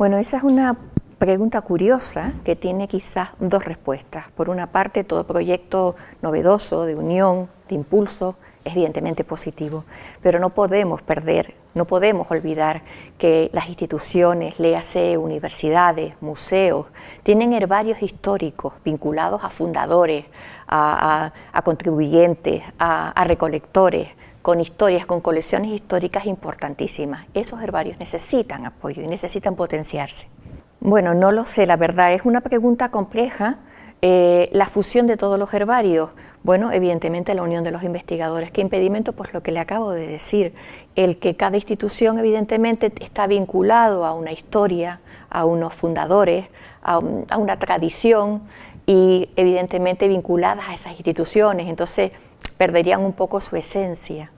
Bueno, esa es una pregunta curiosa que tiene quizás dos respuestas. Por una parte, todo proyecto novedoso, de unión, de impulso, es evidentemente positivo, pero no podemos perder, no podemos olvidar que las instituciones, léase universidades, museos, tienen herbarios históricos vinculados a fundadores, a, contribuyentes, a recolectores, con historias, con colecciones históricas importantísimas. Esos herbarios necesitan apoyo y necesitan potenciarse. Bueno, no lo sé, la verdad, es una pregunta compleja. Eh, la fusión de todos los herbarios, bueno, evidentemente la unión de los investigadores. ¿Qué impedimento? Pues lo que le acabo de decir, el que cada institución evidentemente está vinculado a una historia, a unos fundadores, a, a una tradición y evidentemente vinculadas a esas instituciones, entonces perderían un poco su esencia.